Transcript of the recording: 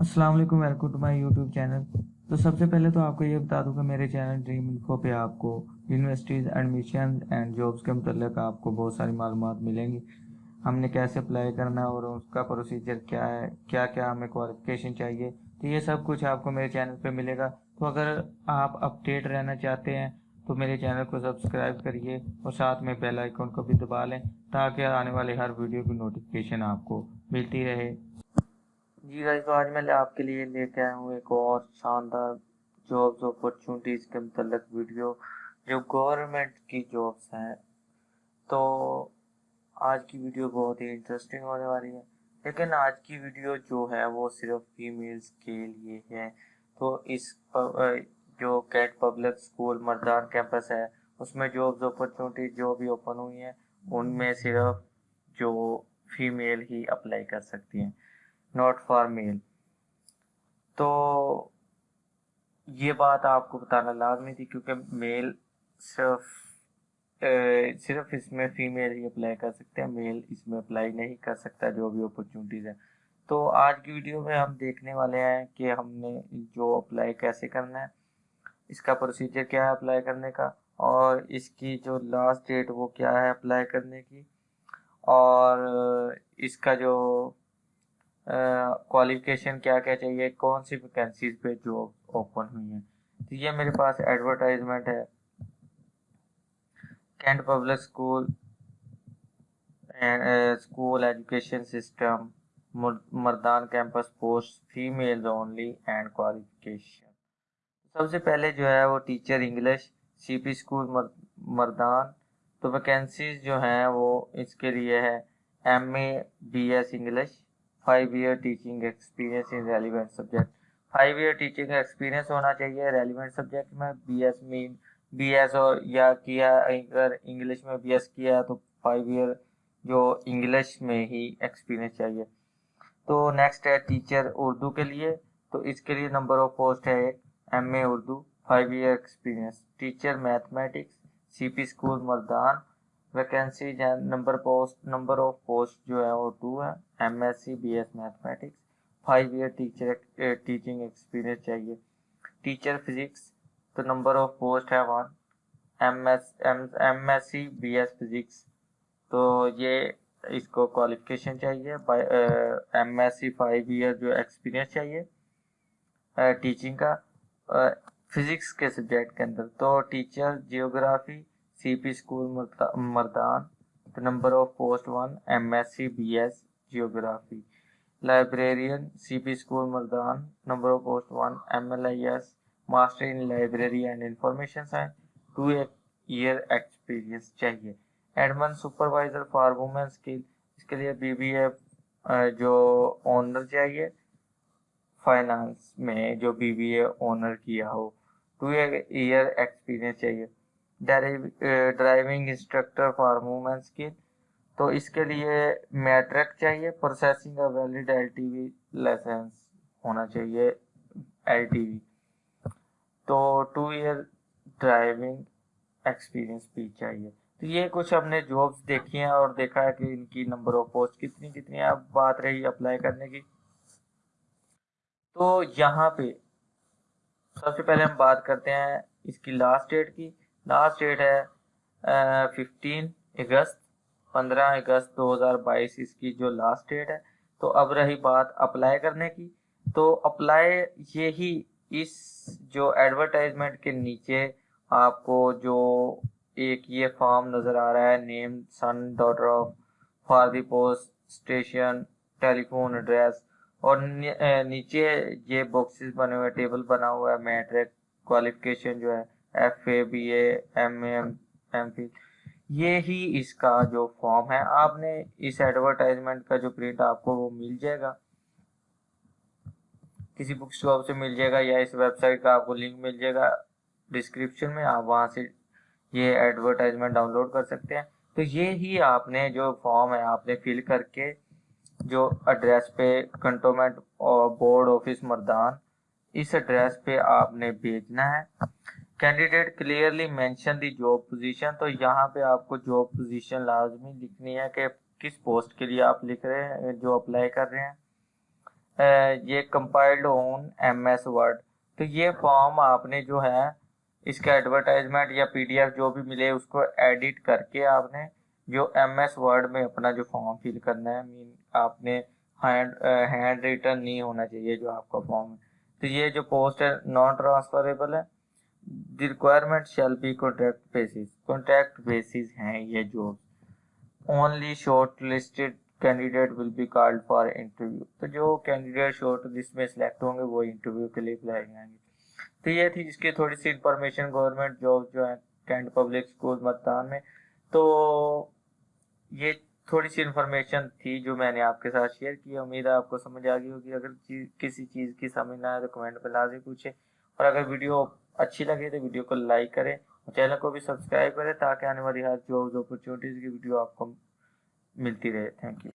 السلام علیکم welcome to my YouTube channel تو سب سے پہلے تو آپ کو یہ بتا دوں کہ میرے چینل ڈریم انفو پہ آپ کو یونیورسٹیز ایڈمیشن اینڈ جابس کے متعلق آپ کو بہت ساری معلومات ملیں گی۔ ہم نے کیسے اپلائی کرنا ہے اور اس کا پروسیجر کیا ہے، کیا کیا ہمیں کوالیفکیشن چاہیے، تو یہ سب کچھ آپ کو میرے چینل پہ ملے گا۔ تو اگر آپ اپڈیٹ رہنا چاہتے ہیں، تو میرے چینل کو سبسکرائب کریے اور ساتھ میں بیل آئیکن کو بھی دبا لیں تاکہ آنے والے ہر ویڈیو کی نوٹیفکیشن آپ کو ملتی رہے۔ جی گائز تو آج میں آپ کے لیے لے کے آیا ہوں ایک اور شاندار جابز اپرچونٹیز کے متعلق ویڈیو جو گورنمنٹ کی جابز ہیں۔ تو آج کی ویڈیو بہت ہی انٹرسٹنگ ہونے والی ہے۔ لیکن آج کی ویڈیو جو ہے وہ صرف فیمیلز کے لیے ہے۔ تو اس جو Kate public school Mardan campus ہے، اس میں جابز اپرچونٹیز جو بھی اوپن ہوئی ہیں، ان میں صرف جو فیمیل ہی اپلائی کر سکتی ہیں۔ ناٹ فار میل تو یہ بات آپ کو بتانا لازمی تھی کیونکہ میل صرف صرف اس میں فیمیل ہی اپلائی کر سکتے ہیں میل اس میں اپلائی نہیں کر سکتا جو بھی اپرچونٹیز ہیں۔ تو آج کی ویڈیو میں ہم دیکھنے والے ہیں کہ ہم نے جو اپلائی کیسے کرنا ہے، اس کا پروسیجر کیا ہے اپلائی کرنے کا اور اس کی جو لاسٹ ڈیٹ وہ کیا ہے اپلائی کرنے کی اور اس کا جو کوالیفکیشن کیا کیا چاہیے؟ کون سی ویکینسیز پہ جاب اوپن ہوئی ہیں؟ تو یہ میرے پاس ایڈورٹائزمنٹ ہے۔ Cantt public school school education system Mardan campus post female only and qualification سب سے پہلے جو ہے وہ teacher English C P school Mardan. تو ویکینسیز جو ہیں وہ اس کے لیے ہے M A B S English five year teaching experience in relevant subject five year teaching experience ہونا چاہیے ریلیونٹ سبجیکٹ میں بی ایس مین بی ایس اور یا کیا اگر انگلش میں بی ایس کیا ہے تو فائیو ایئر جو انگلش میں ہی ایکسپیرینس چاہیے۔ تو نیکسٹ ہے ٹیچر اردو کے لیے۔ تو اس کے لیے نمبر آف پوسٹ ہے ایک M A Urdu five year experience teacher mathematics C P school Mardan. Vacancy number post number of post جو ہے وہ ٹو ہے M S C B S mathematics five year teacher teaching experience چاہیے teacher physics تو number of post ہے one M S M S C B S physics تو یہ اس کو کوالیفکیشن چاہیے M S C five year جو experience چاہیے ٹیچنگ کا فزکس کے سبجیکٹ کے اندر تو teacher geography C P school Mardan number of post one M S C B S geography librarian C P school Mardan number of post one M L I S master in library and information science two year experience چاہیے admin supervisor for women's کی اس کے لیے be be اے جو owner چاہیے finance میں جو be be A honour کیا ہو ٹو ایئر ایکسپیرینس چاہیے ڈرائیونگ انسٹرکٹر فار وومینس کی تو اس کے لیے میٹرک چاہیے processing valid L T V licence ہونا چاہیے ایل ٹی وی تو ٹو ایئر ڈرائیونگ ایکسپیرینس بھی چاہیے۔ تو یہ کچھ ہم نے جابس دیکھی ہیں اور دیکھا ہے کہ ان کی نمبر آف پوسٹ کتنی کتنی ہے اب بات رہی اپلائی کرنے کی۔ تو یہاں پہ سب سے پہلے ہم بات کرتے ہیں اس کی لاسٹ ڈیٹ کی۔ لاسٹ ڈیٹ ہے ففٹین اگست۔ پندرہ اگست دو ہزار بائیس اس کی جو لاسٹ ڈیٹ ہے، تو اب رہی بات اپلائی کرنے کی۔ تو اپلائی یہی اس جو ایڈورٹائزمنٹ کے نیچے آپ کو جو ایک یہ فارم نظر آ رہا ہے name son daughter of for the post station telephone address اور نیچے یہ باکسز بنے ہوئے ٹیبل بنا ہوا ہے میٹرک کوالیفکیشن جو ہے F A B A M A M M Phil یہ ہی اس کا جو فارم ہے۔ آپ نے اس ایڈورٹائزمنٹ کا جو پرنٹ آپ کو وہ مل جائے گا۔ کسی بک شاپ سے مل جائے گا یا اس ویب سائٹ کا آپ کو لنک مل جائے گا۔ ڈسکرپشن میں آپ وہاں سے یہ ایڈورٹائزمنٹ ڈاؤن لوڈ کر سکتے ہیں۔ تو یہ ہی آپ نے جو فارم ہے، آپ نے فل کر کے جو ایڈریس پہ کنٹومنٹ بورڈ آفس مردان، اس ایڈریس پہ آپ نے بھیجنا ہے۔ Candidate clearly mention the job position تو یہاں پہ آپ کو جاب پوزیشن لازمی لکھنی ہے کہ کس پوسٹ کے لیے آپ لکھ رہے ہیں، جو اپلائی کر رہے ہیں۔ یہ compiled on M S word تو یہ فارم آپ نے جو ہے، اس کا ایڈورٹائزمنٹ یا پی ڈی ایف جو بھی ملے، اس کو ایڈٹ کر کے آپ نے جو ایم ایس ورڈ میں اپنا جو فارم فل کرنا ہے مین آپ نے ہینڈ ریٹرن نہیں ہونا چاہیے جو آپ کا فارم ہے۔ تو یہ جو پوسٹ ہے نان ٹرانسفریبل ہے۔ The requirement shall be contact basis contact basis ہیں یہ جو only short listed candidate will be called for interview تو جو کینڈیڈیٹ شارٹ لسٹ میں سلیکٹ ہوں گے وہ انٹرویو کے لیے بلائے جائیں گے تو یہ تھی جس کی تھوڑی سی انفارمیشن گورنمنٹ جاب جو ہے کینٹ پبلک اسکول متان میں تو یہ تھوڑی سی انفارمیشن تھی جو میں نے آپ کے ساتھ شیئر کی امید ہے آپ کو سمجھ آ گئی ہوگی اگر کسی چیز کی سمجھ نہ آئے تو کمنٹ پہ لازمی پوچھیں اور اگر ویڈیو اچھی لگے تو ویڈیو کو لائک کریں اور چینل کو بھی سبسکرائب کریں تاکہ آنے والی ہر جابز اپرچونیٹیز کی ویڈیو آپ کو ملتی رہے. Thank you